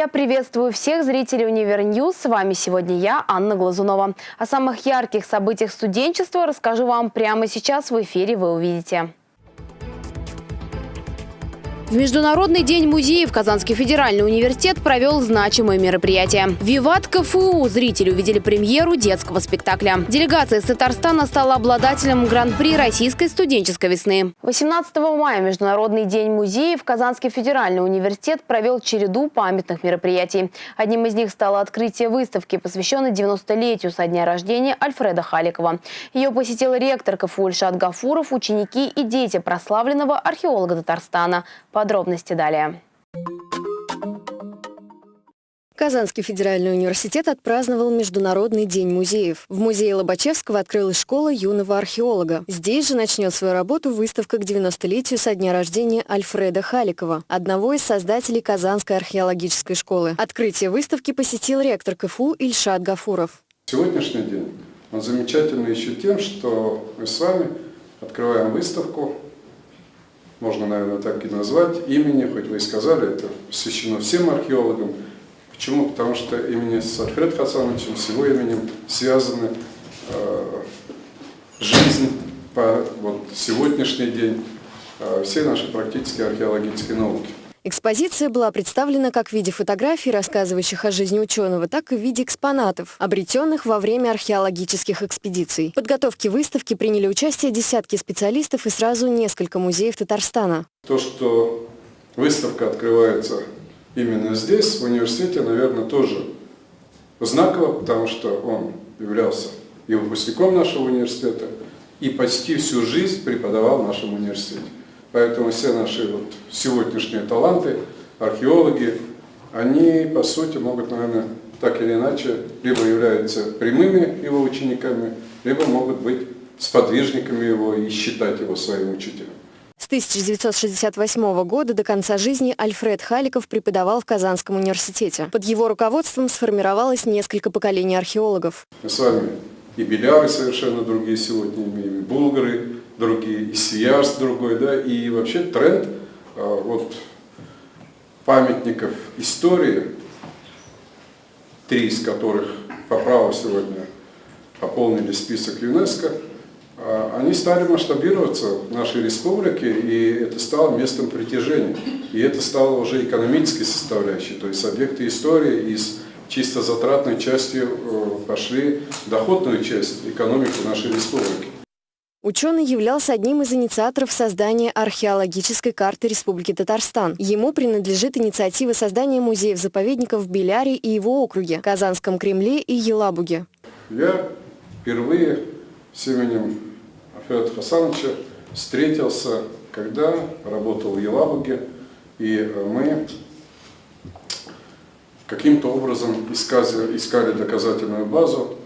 Я приветствую всех зрителей Универньюз. С вами сегодня я, Анна Глазунова. О самых ярких событиях студенчества расскажу вам прямо сейчас в эфире вы увидите. В Международный день музеев Казанский федеральный университет провел значимое мероприятие. «Виват КФУ» зрители увидели премьеру детского спектакля. Делегация из Татарстана стала обладателем Гран-при Российской студенческой весны. 18 мая Международный день музеев Казанский федеральный университет провел череду памятных мероприятий. Одним из них стало открытие выставки, посвященной 90-летию со дня рождения Альфреда Халикова. Ее посетил ректор КФУ Ильшат Гафуров, ученики и дети прославленного археолога Татарстана – Подробности далее. Казанский федеральный университет отпраздновал Международный день музеев. В музее Лобачевского открылась школа юного археолога. Здесь же начнет свою работу выставка к 90-летию со дня рождения Альфреда Халикова, одного из создателей Казанской археологической школы. Открытие выставки посетил ректор КФУ Ильшат Гафуров. Сегодняшний день он замечательный еще тем, что мы с вами открываем выставку можно, наверное, так и назвать, имени, хоть вы и сказали, это посвящено всем археологам. Почему? Потому что имени с Альфред Хасановичем, с его именем связаны э, жизнь по вот, сегодняшний день, э, все наши практически археологические науки. Экспозиция была представлена как в виде фотографий, рассказывающих о жизни ученого, так и в виде экспонатов, обретенных во время археологических экспедиций. В подготовке выставки приняли участие десятки специалистов и сразу несколько музеев Татарстана. То, что выставка открывается именно здесь, в университете, наверное, тоже знаково, потому что он являлся и выпускником нашего университета, и почти всю жизнь преподавал в нашем университете. Поэтому все наши вот сегодняшние таланты, археологи, они, по сути, могут, наверное, так или иначе, либо являются прямыми его учениками, либо могут быть сподвижниками его и считать его своим учителем. С 1968 года до конца жизни Альфред Халиков преподавал в Казанском университете. Под его руководством сформировалось несколько поколений археологов. Мы с вами и беляры совершенно другие сегодня имеем, и булгары, другие, и Сиярс другой, да, и вообще тренд а, вот памятников истории, три из которых по праву сегодня пополнили список ЮНЕСКО, а, они стали масштабироваться в нашей республике, и это стало местом притяжения. И это стало уже экономической составляющей, то есть объекты истории из чисто затратной части э, пошли в доходную часть экономики нашей республики. Ученый являлся одним из инициаторов создания археологической карты Республики Татарстан. Ему принадлежит инициатива создания музеев-заповедников в Беляре и его округе, Казанском Кремле и Елабуге. Я впервые с именем Федора Хасановича встретился, когда работал в Елабуге, и мы каким-то образом искали, искали доказательную базу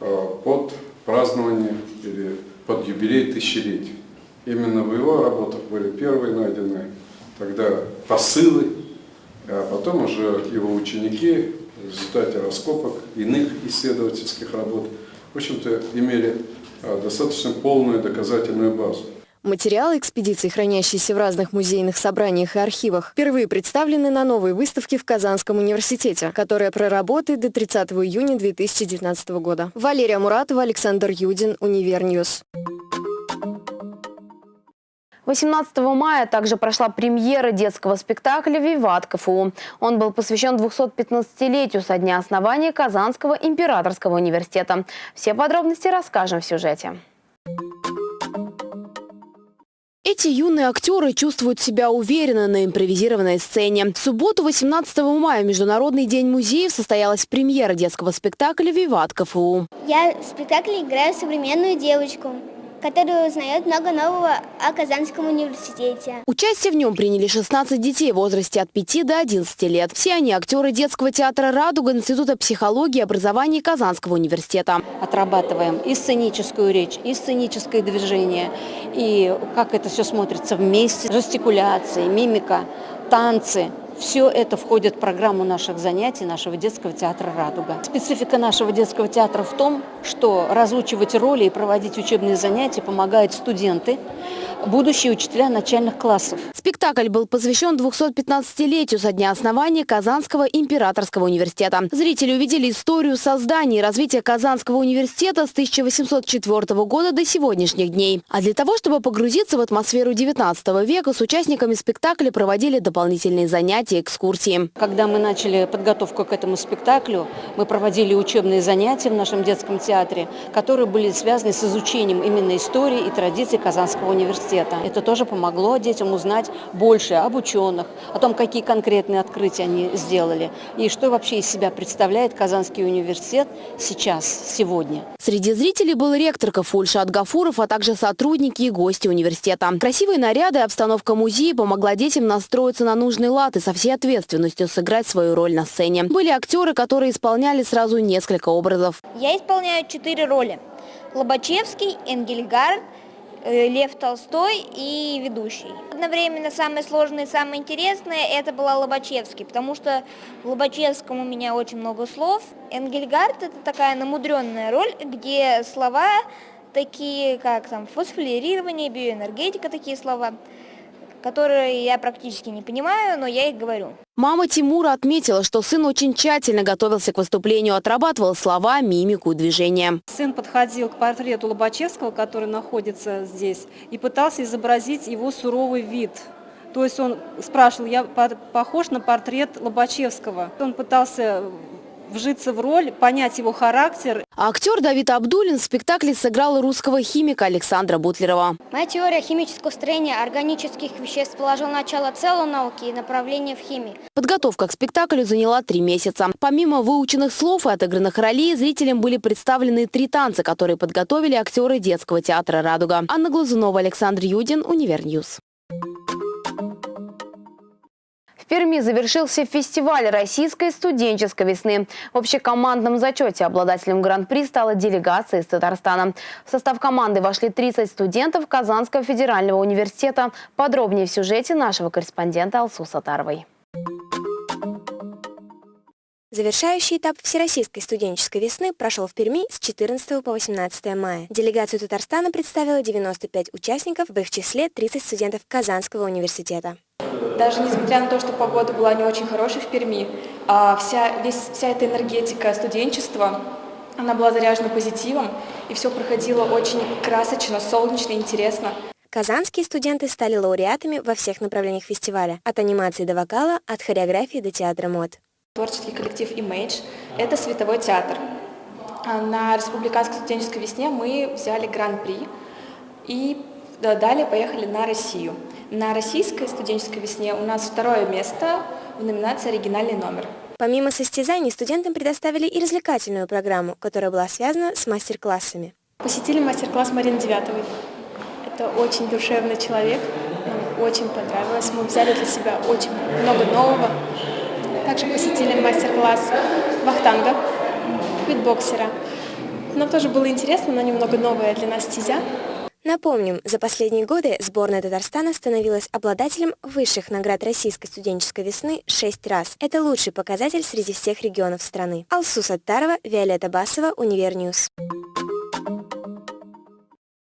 э, под празднование или под юбилей тысячелетия. Именно в его работах были первые найдены тогда посылы, а потом уже его ученики в результате раскопок иных исследовательских работ, в общем-то, имели э, достаточно полную доказательную базу. Материалы экспедиции, хранящиеся в разных музейных собраниях и архивах, впервые представлены на новой выставке в Казанском университете, которая проработает до 30 июня 2019 года. Валерия Муратова, Александр Юдин, Универньюз. 18 мая также прошла премьера детского спектакля «Виват КФУ». Он был посвящен 215-летию со дня основания Казанского императорского университета. Все подробности расскажем в сюжете. Эти юные актеры чувствуют себя уверенно на импровизированной сцене. В субботу, 18 мая, Международный день музеев, состоялась премьера детского спектакля «Виват КФУ». Я в спектакле играю современную девочку который узнает много нового о Казанском университете. Участие в нем приняли 16 детей в возрасте от 5 до 11 лет. Все они актеры детского театра «Радуга» Института психологии и образования Казанского университета. Отрабатываем и сценическую речь, и сценическое движение, и как это все смотрится вместе, жестикуляции, мимика, танцы – Все это входит в программу наших занятий нашего детского театра «Радуга». Специфика нашего детского театра в том, что разучивать роли и проводить учебные занятия помогают студенты, будущие учителя начальных классов. Спектакль был посвящен 215-летию со дня основания Казанского императорского университета. Зрители увидели историю создания и развития Казанского университета с 1804 года до сегодняшних дней. А для того, чтобы погрузиться в атмосферу 19 века, с участниками спектакля проводили дополнительные занятия, экскурсии. Когда мы начали подготовку к этому спектаклю, мы проводили учебные занятия в нашем детском театре, которые были связаны с изучением именно истории и традиций Казанского университета. Это тоже помогло детям узнать больше об ученых, о том, какие конкретные открытия они сделали и что вообще из себя представляет Казанский университет сейчас, сегодня. Среди зрителей был ректор КФУ Ильшат Гафуров, а также сотрудники и гости университета. Красивые наряды и обстановка музея помогла детям настроиться на нужный лад и со всей ответственностью сыграть свою роль на сцене. Были актеры, которые исполняли сразу несколько образов. Я исполняю четыре роли. Лобачевский, Энгельгард, э, Лев Толстой и ведущий. Одновременно самое сложное и самое интересное это была Лобачевский, потому что в Лобачевском у меня очень много слов. Энгельгард это такая намудренная роль, где слова такие, как там фосфорилирование, биоэнергетика, такие слова, которые я практически не понимаю, но я их говорю. Мама Тимура отметила, что сын очень тщательно готовился к выступлению, отрабатывал слова, мимику и движения. Сын подходил к портрету Лобачевского, который находится здесь, и пытался изобразить его суровый вид. То есть он спрашивал, я похож на портрет Лобачевского. Он пытался вжиться в роль, понять его характер. Актер Давид Абдулин в спектакле сыграл русского химика Александра Бутлерова. Моя теория химического строения органических веществ положила начало целой науки и направления в химии. Подготовка к спектаклю заняла три месяца. Помимо выученных слов и отыгранных ролей, зрителям были представлены три танца, которые подготовили актеры детского театра «Радуга». Анна Глазунова, Александр Юдин, Универньюз. Перми завершился фестиваль российской студенческой весны. В общекомандном зачете обладателем гран-при стала делегация из Татарстана. В состав команды вошли 30 студентов Казанского федерального университета. Подробнее в сюжете нашего корреспондента Алсу Сатаровой. Завершающий этап Всероссийской студенческой весны прошел в Перми с 14 по 18 мая. Делегацию Татарстана представила 95 участников, в их числе 30 студентов Казанского университета. Даже несмотря на то, что погода была не очень хорошей в Перми, а вся, весь, вся эта энергетика студенчества, она была заряжена позитивом, и все проходило очень красочно, солнечно, интересно. Казанские студенты стали лауреатами во всех направлениях фестиваля, от анимации до вокала, от хореографии до театра мод. Творческий коллектив Image – это световой театр. А на Республиканской студенческой весне мы взяли гран-при и далее поехали на Россию. На российской студенческой весне у нас второе место в номинации «Оригинальный номер». Помимо состязаний, студентам предоставили и развлекательную программу, которая была связана с мастер-классами. Посетили мастер-класс Марины Девятовой. Это очень душевный человек, нам очень понравилось. Мы взяли для себя очень много нового. Также посетили мастер-класс вахтанга, битбоксера. Нам тоже было интересно, но немного новая для нас стезя. Напомним, за последние годы сборная Татарстана становилась обладателем высших наград Российской студенческой весны шесть раз. Это лучший показатель среди всех регионов страны. Алсу Саттарова, Виолетта Басова, Универньюз.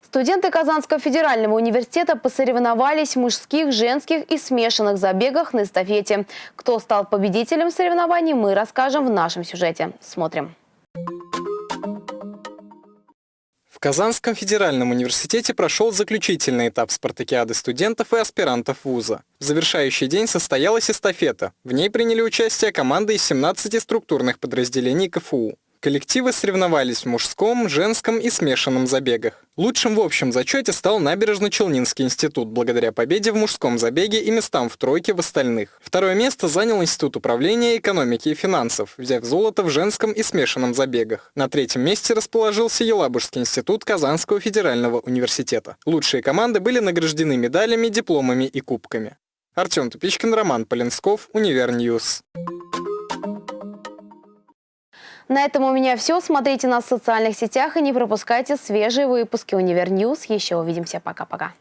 Студенты Казанского федерального университета посоревновались в мужских, женских и смешанных забегах на эстафете. Кто стал победителем соревнований, мы расскажем в нашем сюжете. Смотрим. Казанском федеральном университете прошел заключительный этап спартакиады студентов и аспирантов вуза. В завершающий день состоялась эстафета. В ней приняли участие команды из 17 структурных подразделений КФУ. Коллективы соревновались в мужском, женском и смешанном забегах. Лучшим в общем зачете стал Набережно-Челнинский институт, благодаря победе в мужском забеге и местам в тройке в остальных. Второе место занял Институт управления экономики и финансов, взяв золото в женском и смешанном забегах. На третьем месте расположился Елабужский институт Казанского федерального университета. Лучшие команды были награждены медалями, дипломами и кубками. Артем Тупичкин, Роман Поленсков, Универньюз. На этом у меня все. Смотрите нас в социальных сетях и не пропускайте свежие выпуски Универ Еще увидимся. Пока-пока.